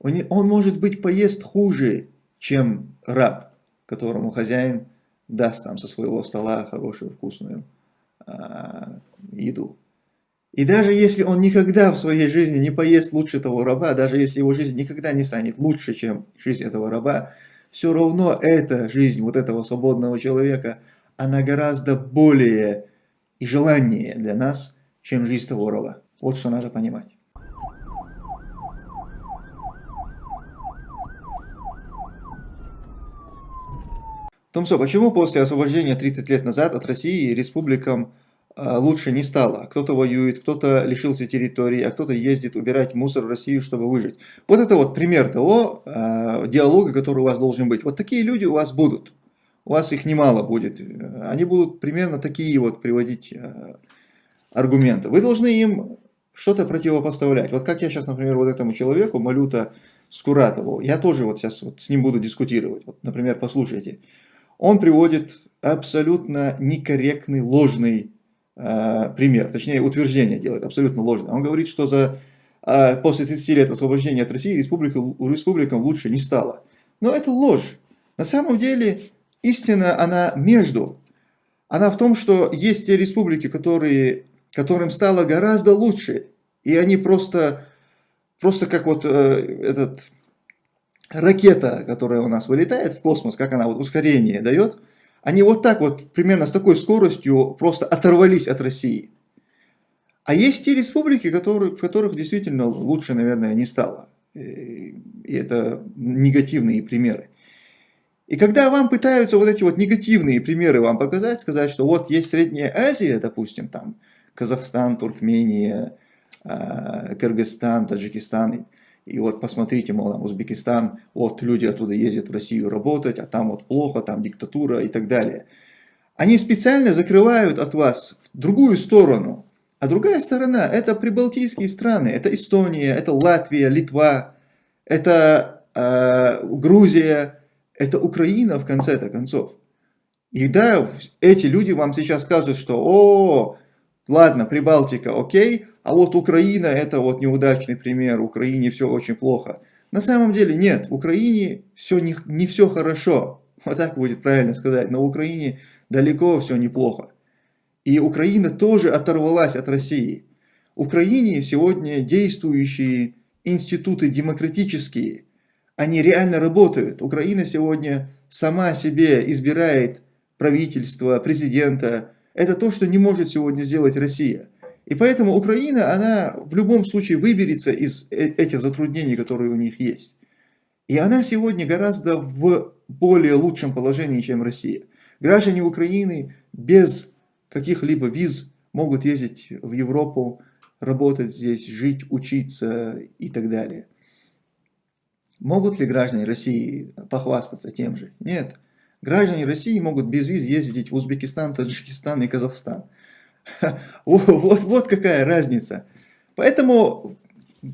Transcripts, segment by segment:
Он, он может быть поест хуже, чем раб, которому хозяин даст там со своего стола хорошую вкусную а, еду. И даже если он никогда в своей жизни не поест лучше того раба, даже если его жизнь никогда не станет лучше, чем жизнь этого раба, все равно эта жизнь вот этого свободного человека, она гораздо более и желаннее для нас, чем жизнь того раба. Вот что надо понимать. Томсо, почему после освобождения 30 лет назад от России республикам а, лучше не стало. Кто-то воюет, кто-то лишился территории, а кто-то ездит убирать мусор в Россию, чтобы выжить. Вот это вот пример того э, диалога, который у вас должен быть. Вот такие люди у вас будут. У вас их немало будет. Они будут примерно такие вот приводить э, аргументы. Вы должны им что-то противопоставлять. Вот как я сейчас, например, вот этому человеку, Малюта Скуратову, я тоже вот сейчас вот с ним буду дискутировать. Вот, например, послушайте. Он приводит абсолютно некорректный, ложный Э, пример, точнее утверждение делает абсолютно ложное. Он говорит, что за, э, после 30 лет освобождения от России республика, республикам лучше не стало. Но это ложь. На самом деле истина, она между. Она в том, что есть те республики, которые, которым стало гораздо лучше. И они просто, просто как вот э, этот ракета, которая у нас вылетает в космос, как она вот ускорение дает – они вот так вот, примерно с такой скоростью, просто оторвались от России. А есть те республики, которые, в которых действительно лучше, наверное, не стало. И это негативные примеры. И когда вам пытаются вот эти вот негативные примеры вам показать, сказать, что вот есть Средняя Азия, допустим, там Казахстан, Туркмения, а, Кыргызстан, Таджикистан, и вот посмотрите, мол, Узбекистан, вот люди оттуда ездят в Россию работать, а там вот плохо, там диктатура и так далее. Они специально закрывают от вас другую сторону. А другая сторона – это прибалтийские страны, это Эстония, это Латвия, Литва, это э, Грузия, это Украина в конце-то концов. И да, эти люди вам сейчас скажут, что «О, ладно, Прибалтика, окей, а вот Украина это вот неудачный пример, Украине все очень плохо. На самом деле нет, в Украине все не, не все хорошо, вот так будет правильно сказать, но в Украине далеко все неплохо. И Украина тоже оторвалась от России. В Украине сегодня действующие институты демократические, они реально работают. Украина сегодня сама себе избирает правительство, президента. Это то, что не может сегодня сделать Россия. И поэтому Украина, она в любом случае выберется из э, этих затруднений, которые у них есть. И она сегодня гораздо в более лучшем положении, чем Россия. Граждане Украины без каких-либо виз могут ездить в Европу, работать здесь, жить, учиться и так далее. Могут ли граждане России похвастаться тем же? Нет. Граждане России могут без виз ездить в Узбекистан, Таджикистан и Казахстан. Вот, вот какая разница. Поэтому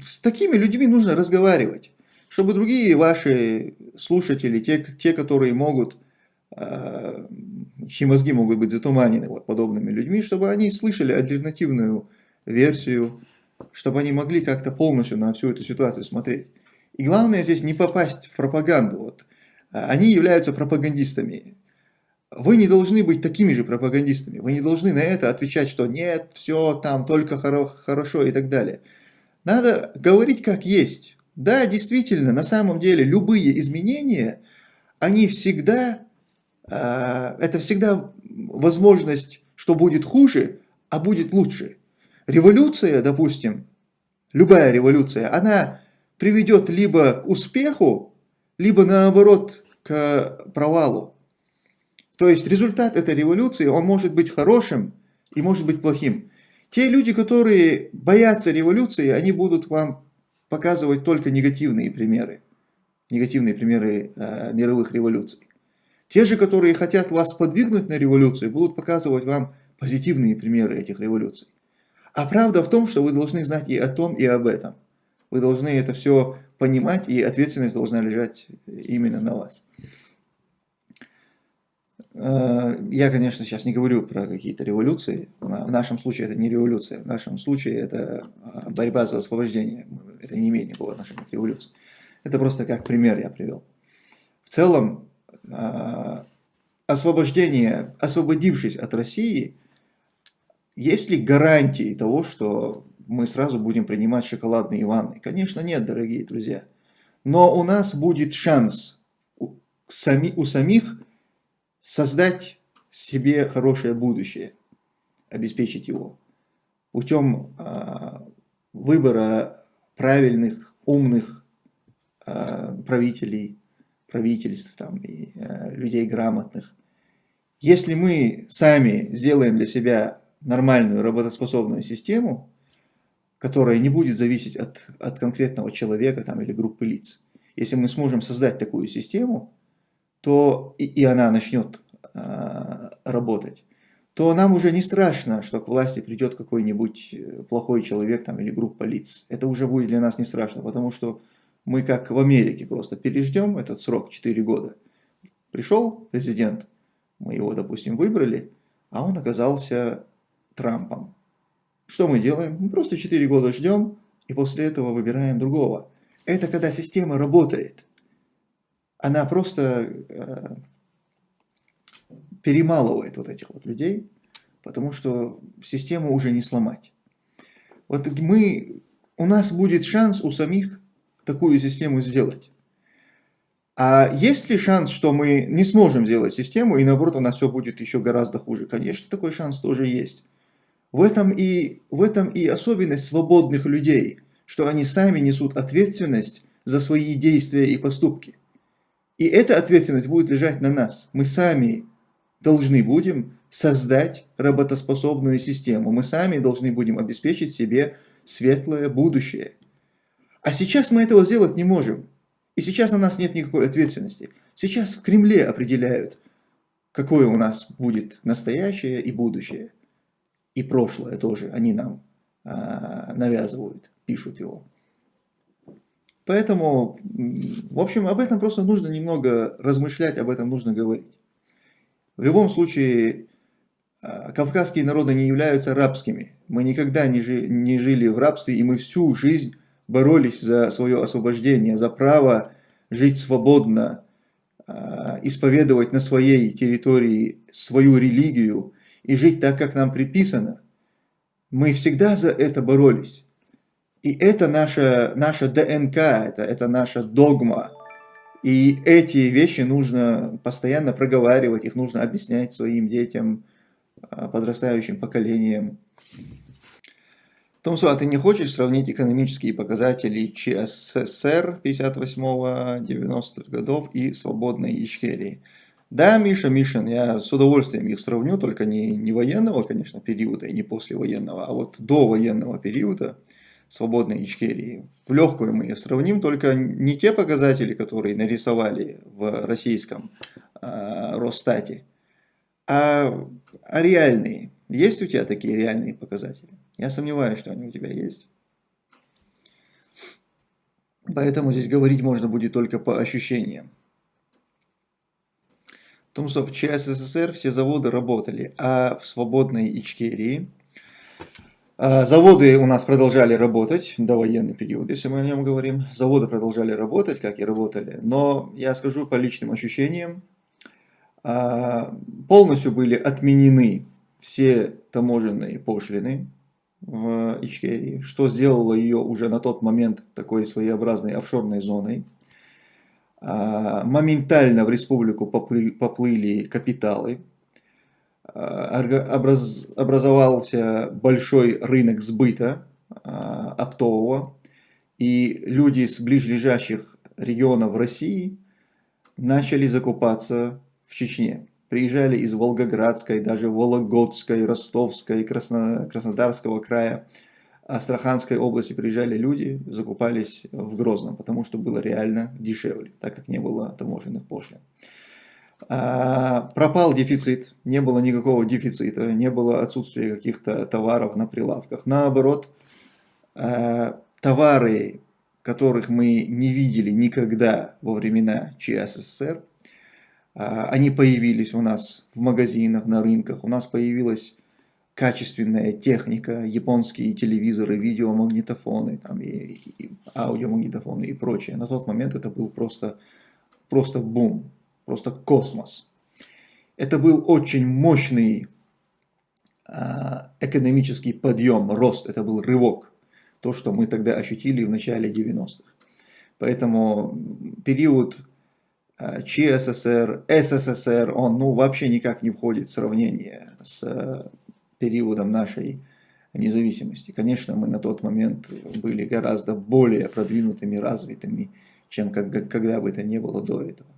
с такими людьми нужно разговаривать, чтобы другие ваши слушатели, те, те которые могут, э, чьи мозги могут быть затуманены вот подобными людьми, чтобы они слышали альтернативную версию, чтобы они могли как-то полностью на всю эту ситуацию смотреть. И главное здесь не попасть в пропаганду. Вот. Они являются пропагандистами. Вы не должны быть такими же пропагандистами. Вы не должны на это отвечать, что нет, все там только хоро хорошо и так далее. Надо говорить как есть. Да, действительно, на самом деле любые изменения, они всегда, э, это всегда возможность, что будет хуже, а будет лучше. Революция, допустим, любая революция, она приведет либо к успеху, либо наоборот к провалу. То есть результат этой революции, он может быть хорошим и может быть плохим. Те люди, которые боятся революции, они будут вам показывать только негативные примеры. Негативные примеры э, мировых революций. Те же, которые хотят вас подвигнуть на революцию, будут показывать вам позитивные примеры этих революций. А правда в том, что вы должны знать и о том, и об этом. Вы должны это все понимать, и ответственность должна лежать именно на вас. Э, я, конечно, сейчас не говорю про какие-то революции. В нашем случае это не революция. В нашем случае это а, борьба за освобождение. Это не имеет никакого отношения к революции. Это просто как пример я привел. В целом, а, освобождение, освободившись от России, есть ли гарантии того, что мы сразу будем принимать шоколадные ванны? Конечно нет, дорогие друзья. Но у нас будет шанс у, сами, у самих создать себе хорошее будущее, обеспечить его путем э, выбора правильных, умных э, правителей, правительств там, и э, людей грамотных. Если мы сами сделаем для себя нормальную работоспособную систему, которая не будет зависеть от, от конкретного человека там, или группы лиц, если мы сможем создать такую систему, то и, и она начнет э, работать, то нам уже не страшно, что к власти придет какой-нибудь э, плохой человек там, или группа лиц. Это уже будет для нас не страшно, потому что мы как в Америке просто переждем этот срок 4 года. Пришел президент, мы его, допустим, выбрали, а он оказался Трампом. Что мы делаем? Мы просто 4 года ждем, и после этого выбираем другого. Это когда система работает. Она просто э, перемалывает вот этих вот людей, потому что систему уже не сломать. Вот мы, у нас будет шанс у самих такую систему сделать. А есть ли шанс, что мы не сможем сделать систему, и наоборот у нас все будет еще гораздо хуже? Конечно, такой шанс тоже есть. В этом и, в этом и особенность свободных людей, что они сами несут ответственность за свои действия и поступки. И эта ответственность будет лежать на нас. Мы сами должны будем создать работоспособную систему. Мы сами должны будем обеспечить себе светлое будущее. А сейчас мы этого сделать не можем. И сейчас на нас нет никакой ответственности. Сейчас в Кремле определяют, какое у нас будет настоящее и будущее и прошлое тоже они нам а, навязывают, пишут его. Поэтому, в общем, об этом просто нужно немного размышлять, об этом нужно говорить. В любом случае, а, кавказские народы не являются рабскими. Мы никогда не, жи не жили в рабстве, и мы всю жизнь боролись за свое освобождение, за право жить свободно, а, исповедовать на своей территории свою религию, и жить так, как нам предписано. Мы всегда за это боролись. И это наша, наша ДНК, это, это наша догма. И эти вещи нужно постоянно проговаривать, их нужно объяснять своим детям, а, подрастающим поколениям. Томсу, а ты не хочешь сравнить экономические показатели ЧССР 58-90-х годов и свободной Ичкерии? Да, Миша, Мишин, я с удовольствием их сравню, только не, не военного, конечно, периода и не послевоенного, а вот до военного периода свободной Ичкерии. В легкую мы сравним, только не те показатели, которые нарисовали в российском э, Росстате, а, а реальные. Есть у тебя такие реальные показатели? Я сомневаюсь, что они у тебя есть. Поэтому здесь говорить можно будет только по ощущениям. Потому что в ЧССР все заводы работали, а в свободной Ичкерии заводы у нас продолжали работать до военный период, если мы о нем говорим. Заводы продолжали работать, как и работали. Но я скажу по личным ощущениям, а, полностью были отменены все таможенные пошлины в Ичкерии, что сделало ее уже на тот момент такой своеобразной офшорной зоной. А, моментально в республику поплыли, капиталы, а, образ, образовался большой рынок сбыта а, оптового, и люди с ближайших регионов России начали закупаться в Чечне. Приезжали из Волгоградской, даже Вологодской, Ростовской, Красно, Краснодарского края Астраханской области приезжали люди, закупались в Грозном, потому что было реально дешевле, так как не было таможенных пошлин. А, пропал дефицит, не было никакого дефицита, не было отсутствия каких-то товаров на прилавках. Наоборот, а, товары, которых мы не видели никогда во времена ЧССР, а, они появились у нас в магазинах, на рынках. У нас появилась качественная техника, японские телевизоры, видеомагнитофоны, там, и, и аудиомагнитофоны и прочее. На тот момент это был просто, просто бум, просто космос. Это был очень мощный а, экономический подъем, рост, это был рывок. То, что мы тогда ощутили в начале 90-х. Поэтому период а, ЧССР, СССР, он ну, вообще никак не входит в сравнение с а, периодом нашей независимости. Конечно, мы на тот момент были гораздо более продвинутыми, развитыми, чем когда бы это не было до этого.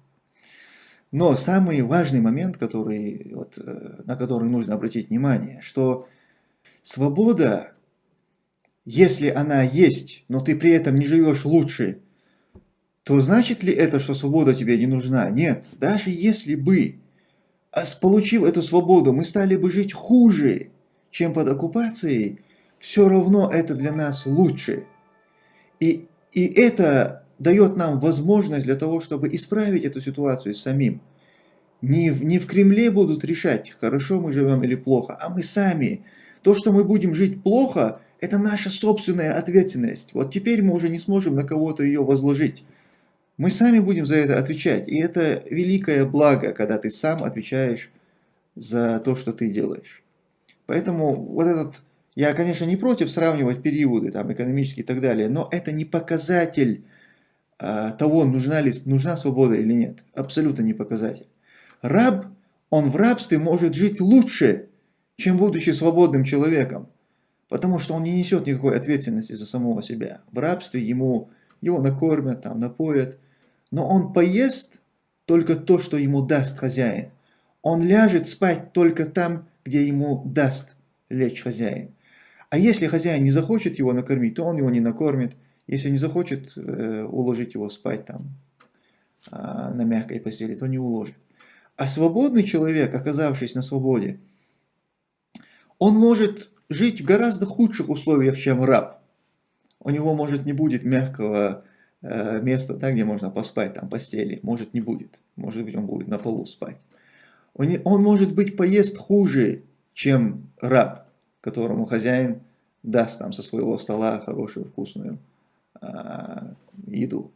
Но самый важный момент, который, вот, э, на который нужно обратить внимание, что свобода, если она есть, но ты при этом не живешь лучше, то значит ли это, что свобода тебе не нужна? Нет. Даже если бы, а получив эту свободу, мы стали бы жить хуже, чем под оккупацией, все равно это для нас лучше. И, и это дает нам возможность для того, чтобы исправить эту ситуацию самим. Не в, не в Кремле будут решать, хорошо мы живем или плохо, а мы сами. То, что мы будем жить плохо, это наша собственная ответственность. Вот теперь мы уже не сможем на кого-то ее возложить. Мы сами будем за это отвечать. И это великое благо, когда ты сам отвечаешь за то, что ты делаешь. Поэтому вот этот, я, конечно, не против сравнивать периоды, там, экономические и так далее, но это не показатель того, нужна ли нужна свобода или нет. Абсолютно не показатель. Раб, он в рабстве может жить лучше, чем будучи свободным человеком, потому что он не несет никакой ответственности за самого себя. В рабстве ему, его накормят, там, напоят, но он поест только то, что ему даст хозяин. Он ляжет спать только там, где ему даст лечь хозяин. А если хозяин не захочет его накормить, то он его не накормит, если не захочет э, уложить его спать там э, на мягкой постели, то не уложит. А свободный человек, оказавшись на свободе, он может жить в гораздо худших условиях, чем раб. У него может не будет мягкого э, места, да, где можно поспать, там постели, может не будет. Может быть он будет на полу спать. Он, он может быть поест хуже, чем раб, которому хозяин даст там со своего стола хорошую вкусную а, еду.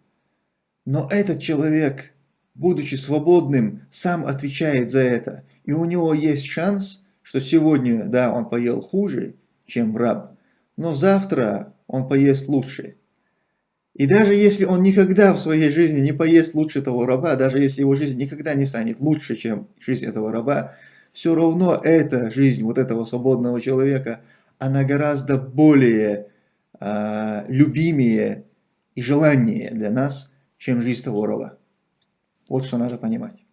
Но этот человек, будучи свободным, сам отвечает за это. И у него есть шанс, что сегодня, да, он поел хуже, чем раб, но завтра он поест лучше. И даже если он никогда в своей жизни не поест лучше того раба, даже если его жизнь никогда не станет лучше, чем жизнь этого раба, все равно эта жизнь вот этого свободного человека, она гораздо более э, любимее и желаннее для нас, чем жизнь раба. Вот что надо понимать.